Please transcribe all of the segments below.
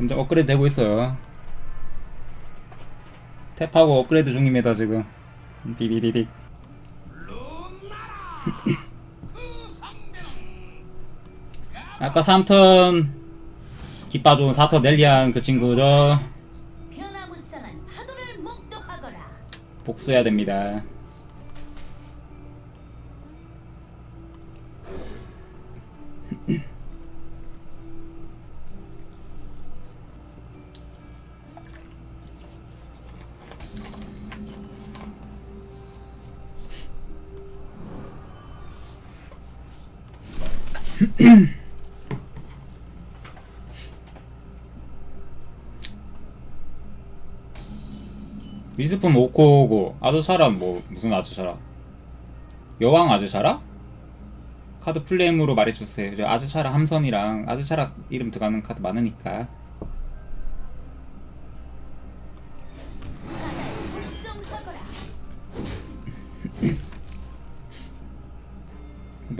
점점 업그레이드 되고 있어요. 탭하고 업그레이드 중입니다 지금. 비비비빅. 아까 3턴 기빠 좋은 4턴 넬리안 그 친구죠. 복수해야 됩니다 미스품 오코고 아즈샤라는 뭐 무슨 아즈샤라 여왕 아즈샤라? 카드 플레임으로 말해주세요. 저 아즈샤라 함선이랑 아즈샤라 이름 들어가는 카드 많으니까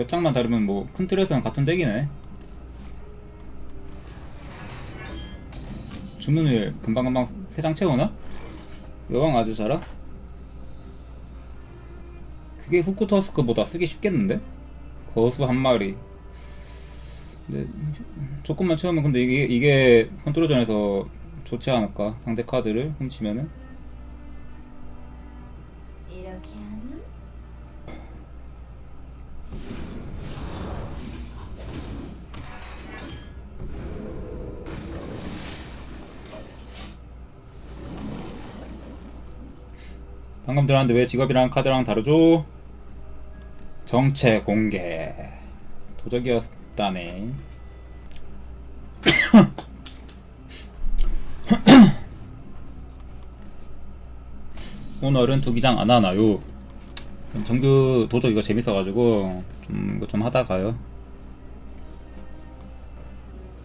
몇 장만 다르면 뭐 큰 틀에서는 같은 덱이네 주문을 금방금방 세 장 채우나? 여왕 아즈샤라? 그게 후쿠터스크보다 쓰기 쉽겠는데? 거수 한 마리 근데 조금만 채우면 근데 이게, 이게 컨트롤전에서 좋지 않을까? 상대 카드를 훔치면은 이렇게 하면 방금 들었는데 왜 직업이랑 카드랑 다르죠? 정체 공개 도적이었다네 오늘은 투기장 안 하나요? 정규 도적 이거 재밌어가지고 좀 이거 좀 하다가요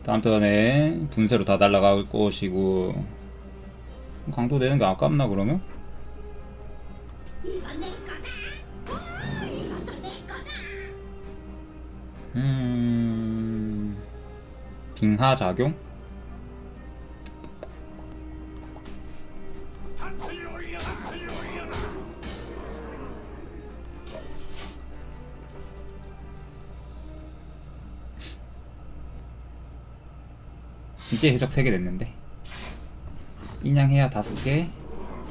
다음 턴에 분쇄로 다 날라갈 것이고 강도 되는 게 아깝나 그러면? 음... 빙하 작용? 이제 해적 3개 됐는데 인양해야 5개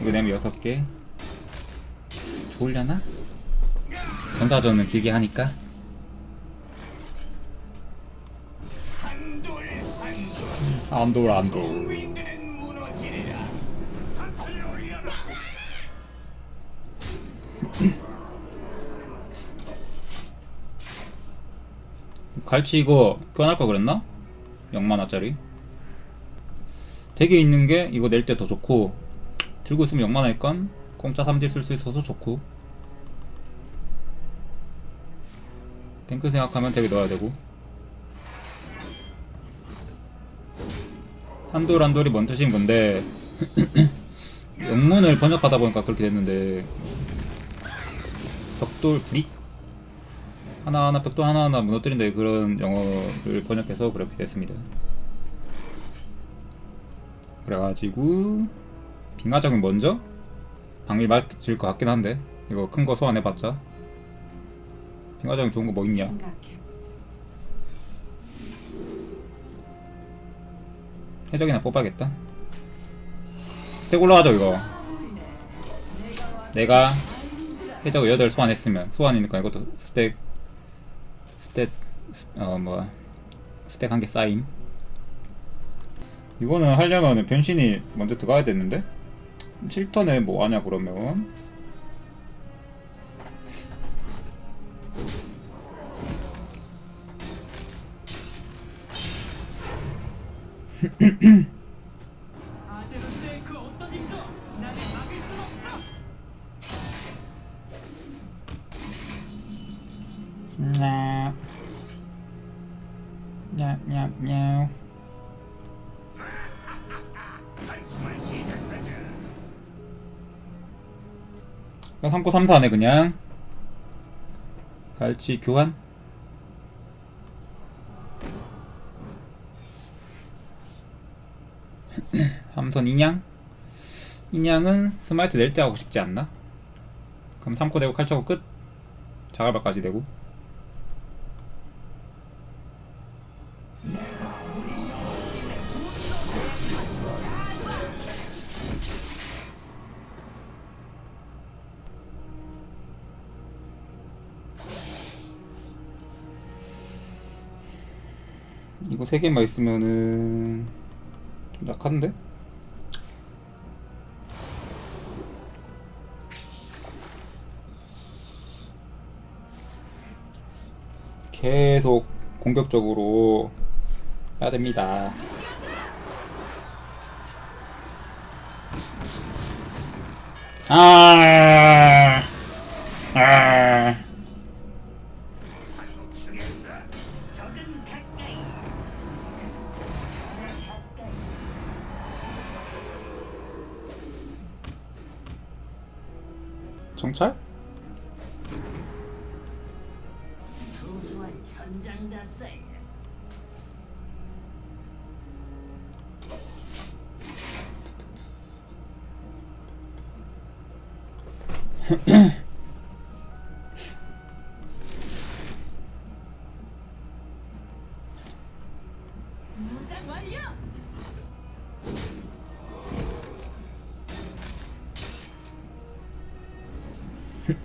이거 내면 6개 좋으려나? 전사전은 길게 하니까 안돌 안돌 갈치 이거 교환할 거 그랬나? 0만원짜리? deck에 있는 게 이거 낼 때 더 좋고 들고 있으면 0만원이니까 공짜 3deal 쓸 수 있어서 좋고. 탱크 생각하면 deck에 넣어야 되고 한돌 한돌이 뭔 뜻인 건데 영문을 번역하다 보니까 그렇게 됐는데 벽돌 brick 하나하나 벽돌 하나하나 무너뜨린다 그런 영어를 번역해서 그렇게 됐습니다. 그래가지고 빙하작은 먼저? 방미 맞을 것 같긴 한데 이거 큰 거 소환해봤자 빙하작은 좋은 거 뭐 있냐 해적이나 뽑아야겠다. 스택 올라가죠 이거. 내가 해적을 8 소환했으면 소환이니까 이것도 스택 스택 어 뭐야 스택 한 개 쌓임. 이거는 하려면 변신이 먼저 들어가야 되는데? 7턴에 뭐 하냐 그러면 아제로스의 그 어떤 힘도 나를 막을 수 없어. 냐. 냐, 냐, 냐. 그냥 3코 3, 4네 그냥 갈치 교환 삼선 인양? 인양은 스마이트 낼 때 하고 싶지 않나? 그럼 3코 되고 칼차고 끝? 자갈바까지 되고 이거 세 개만 있으면은 좀 약한데? 계속 공격적으로 해야 됩니다. 아, 아. 정찰? 현장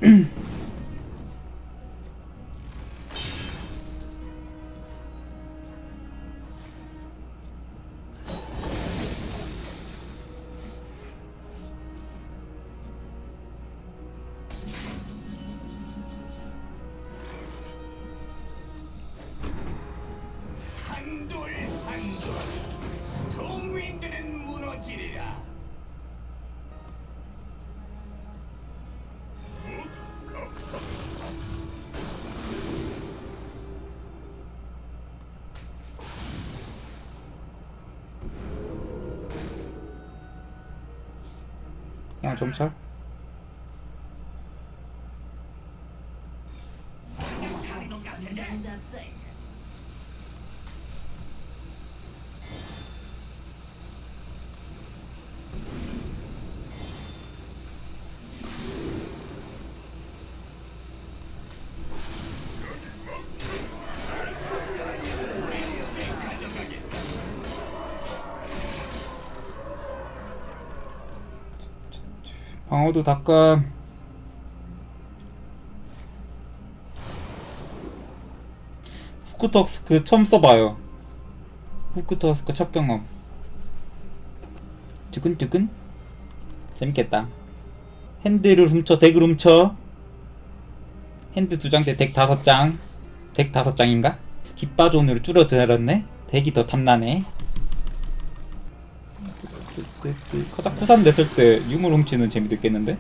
그냥 정 방어도 닦아. 후크턱스크 처음 써봐요. 후크턱스크 첫 경험. 뜨끈뜨끈? 재밌겠다. hand를 훔쳐, deck을 훔쳐. hand 두 장 대 deck 다섯 장. deck 다섯 장인가? 깃바존으로 줄어들었네? deck이 더 탐나네. 카자크산 냈을 때 유물 훔치는 재미도 있겠는데?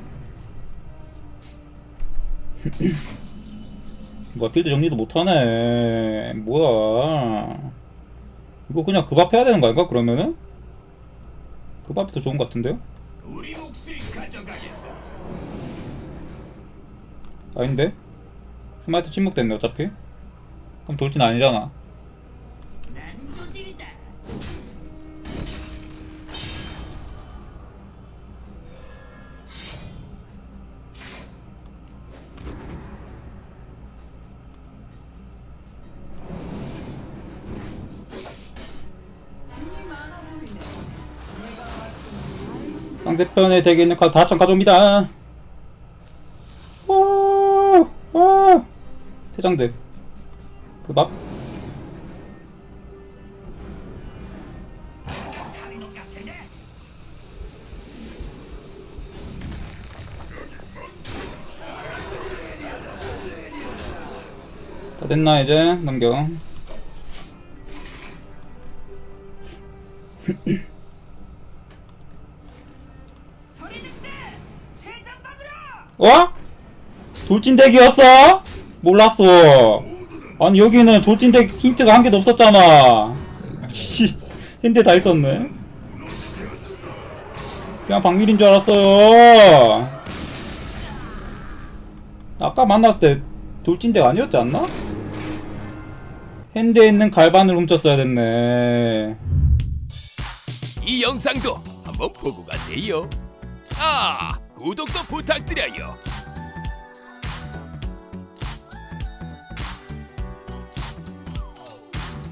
뭐야 필드 정리도 못하네 뭐야 이거 그냥 급합해야 되는 거 아닌가 그러면은? 급합이 더 좋은 것 같은데요? 아닌데? smite 침묵됐네 어차피 그럼 돌진 아니잖아 상대편에 덱에 있는 카드 다장 가져옵니다 오, 오. 태장대 그밥. 다 됐나 이제 넘겨 어? 돌진덱이었어? 몰랐어. 아니 여기는 돌진덱 힌트가 한 개도 없었잖아. 씨, 힌트 다 있었네. 그냥 박밀인 줄 알았어요. 아까 만났을 때 돌진덱 아니었지 않나? 핸드에 있는 갈반을 훔쳤어야 됐네. 이 영상도 한번 보고 가세요. 아, 구독도 부탁드려요.